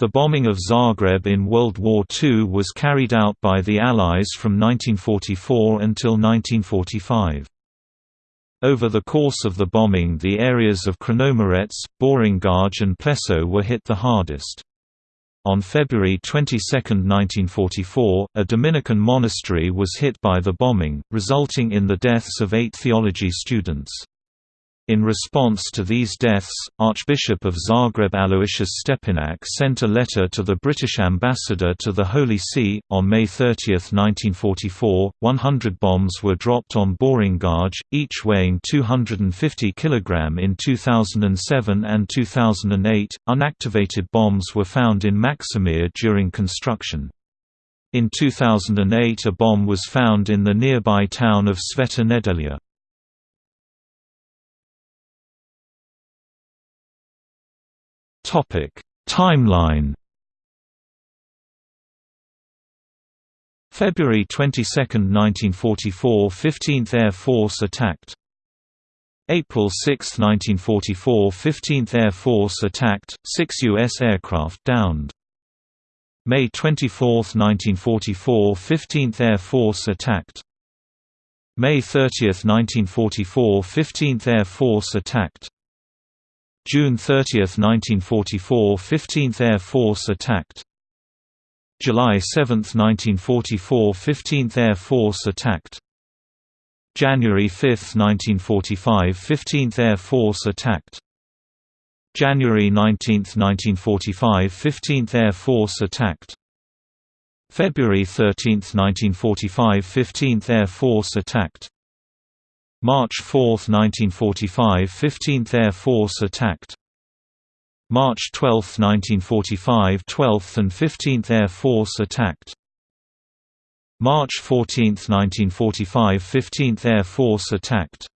The bombing of Zagreb in World War II was carried out by the Allies from 1944 until 1945. Over the course of the bombing the areas of Črnomerec, Borongaj and Pleso were hit the hardest. On February 22, 1944, a Dominican monastery was hit by the bombing, resulting in the deaths of eight theology students. In response to these deaths, Archbishop of Zagreb Aloysius Stepinac sent a letter to the British ambassador to the Holy See. On May 30, 1944, 100 bombs were dropped on Borongaj, each weighing 250 kg in 2007 and 2008. Unactivated bombs were found in Maksimir during construction. In 2008 a bomb was found in the nearby town of Sveta Nedelja. Timeline February 22, 1944 15th Air Force attacked April 6, 1944 15th Air Force attacked, six U.S. aircraft downed. May 24, 1944 15th Air Force attacked May 30, 1944 15th Air Force attacked June 30, 1944 – 15th Air Force attacked. July 7, 1944 – 15th Air Force attacked. January 5, 1945 – 15th Air Force attacked. January 19, 1945 – 15th Air Force attacked. February 13, 1945 – 15th Air Force attacked March 4, 1945 – 15th Air Force attacked. March 12, 1945 – 12th and 15th Air Force attacked. March 14, 1945 – 15th Air Force attacked